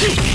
Go!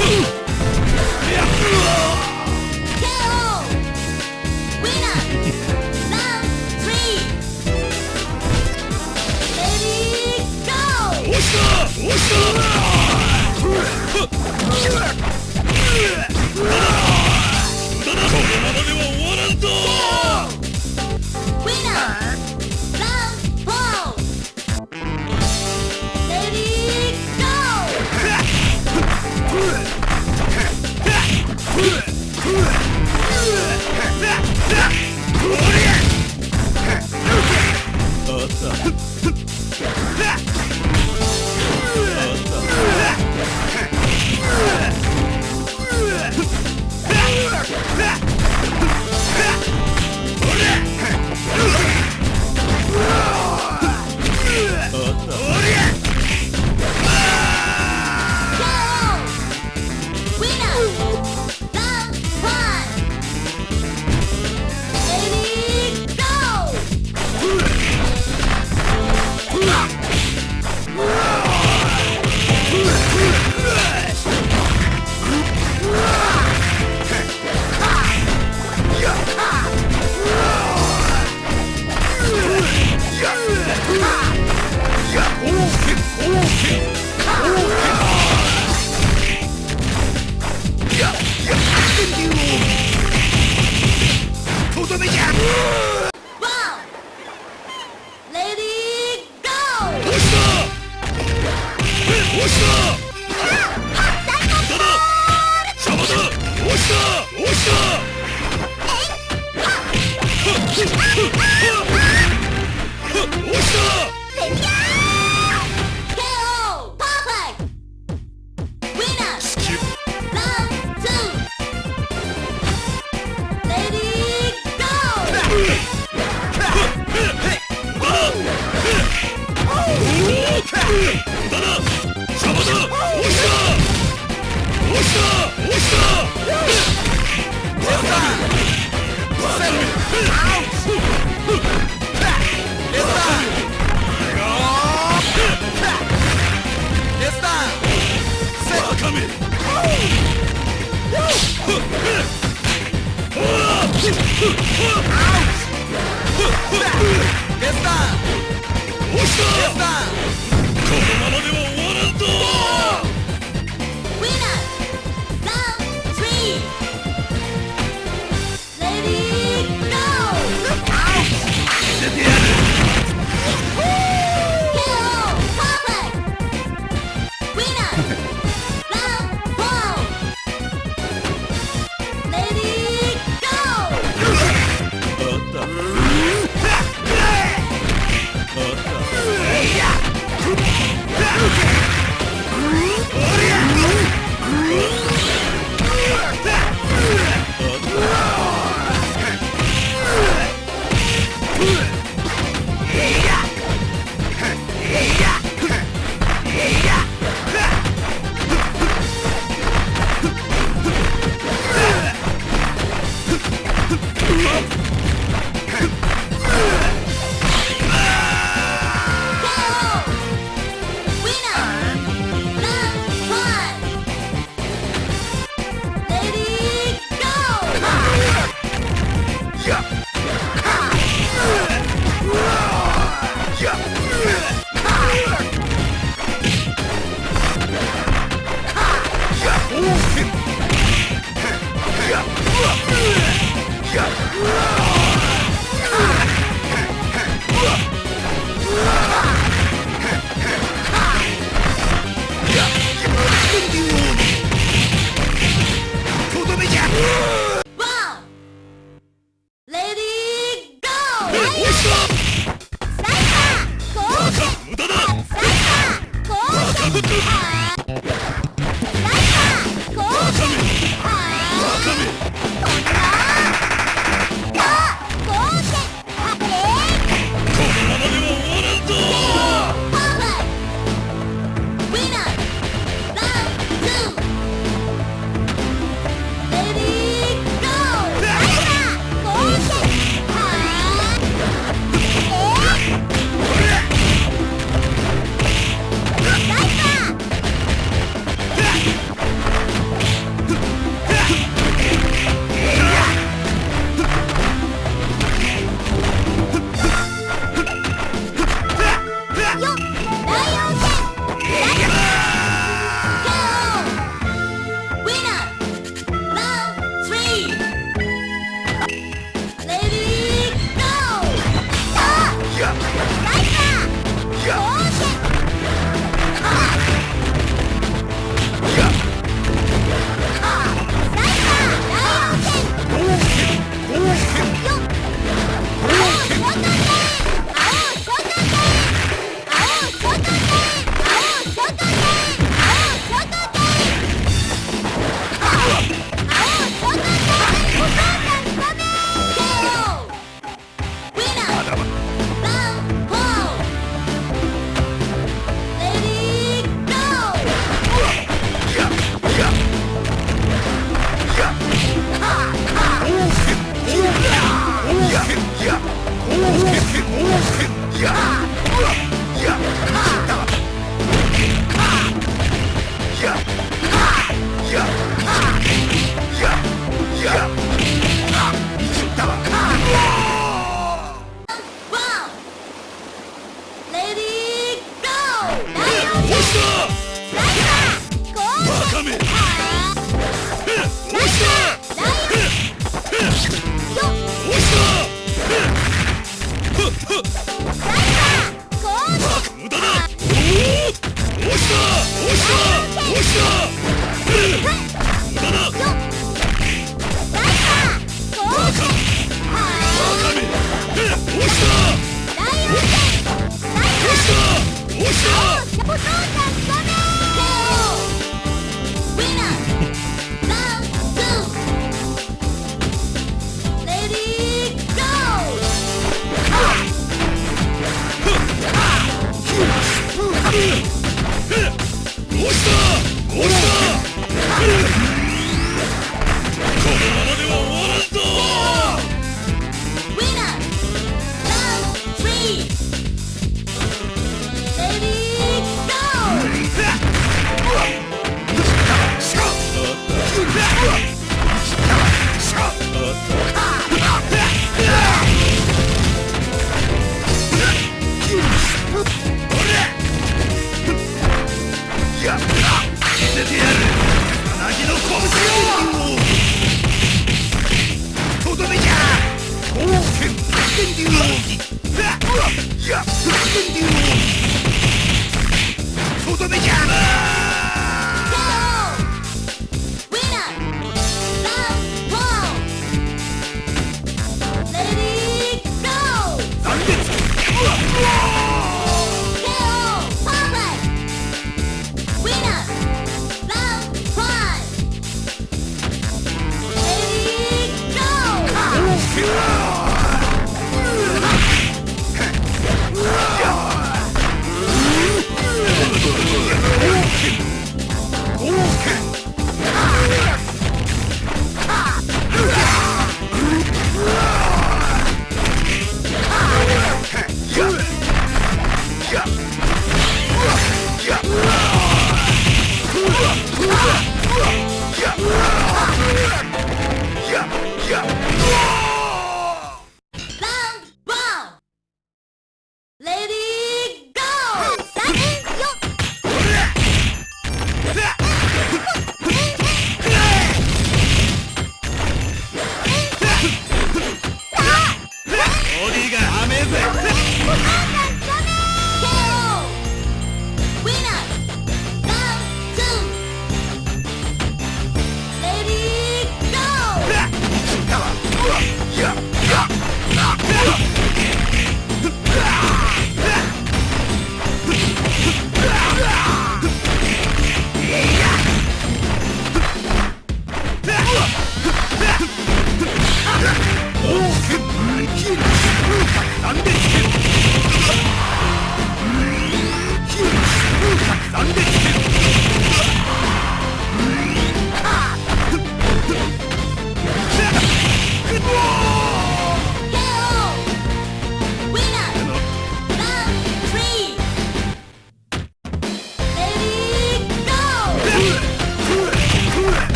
Ooh!